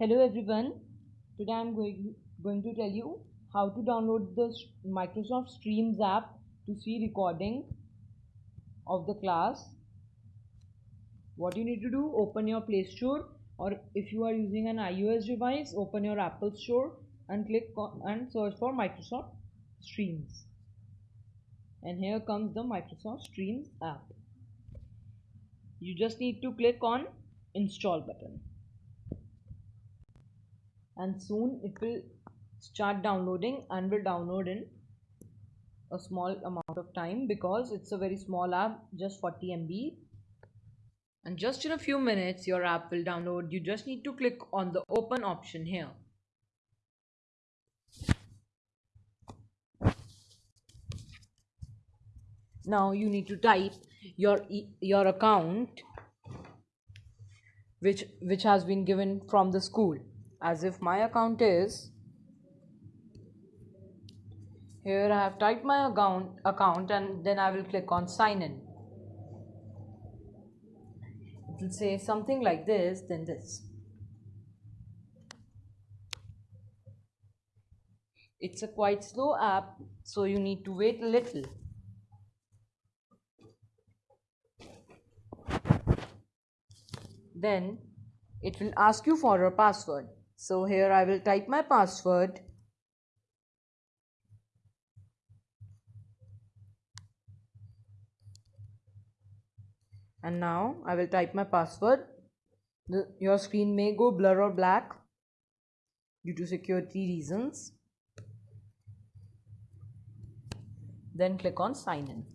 Hello everyone. Today I'm going, going to tell you how to download the Microsoft Streams app to see recording of the class. What you need to do, open your Play Store or if you are using an iOS device, open your Apple Store and click and search for Microsoft Streams. And here comes the Microsoft Streams app. You just need to click on install button and soon it will start downloading and will download in a small amount of time because it's a very small app just 40 MB and just in a few minutes your app will download. You just need to click on the open option here. Now you need to type your your account which which has been given from the school as if my account is here I have typed my account account and then I will click on sign in. It will say something like this then this. It's a quite slow app so you need to wait a little. Then it will ask you for a password so here I will type my password. And now I will type my password. The, your screen may go blur or black due to security reasons. Then click on sign in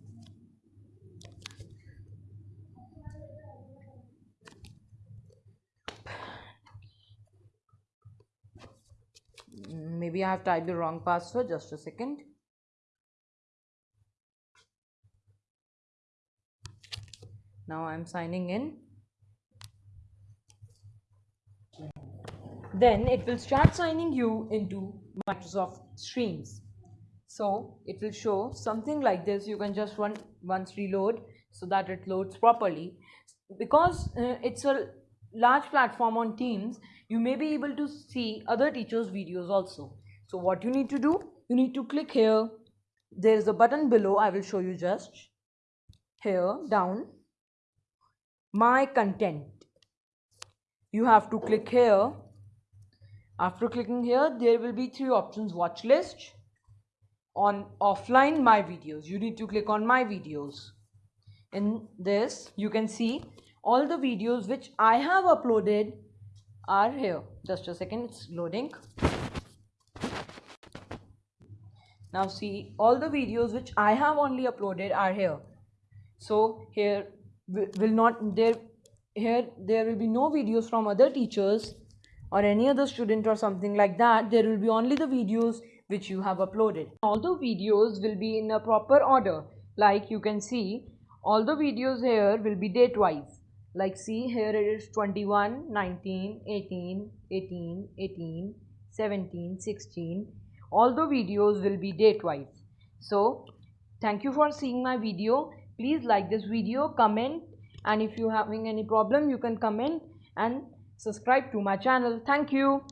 maybe I have typed the wrong password just a second. Now I'm signing in. Then it will start signing you into Microsoft Streams. So it will show something like this. You can just run once reload so that it loads properly. Because uh, it's a large platform on Teams you may be able to see other teachers videos also. So what you need to do you need to click here. There is a button below i will show you just here down. My content. You have to click here. After clicking here there will be three options watch list on offline my videos. You need to click on my videos. In this you can see all the videos which i have uploaded are here. Just a second it's loading. Now see all the videos which I have only uploaded are here. So here will not there here there will be no videos from other teachers or any other student or something like that. There will be only the videos which you have uploaded. All the videos will be in a proper order. Like you can see all the videos here will be date wise like see here it is 21 19 18 18 18 17 16 all the videos will be date wise so thank you for seeing my video. Please like this video comment and if you having any problem you can comment and subscribe to my channel. Thank you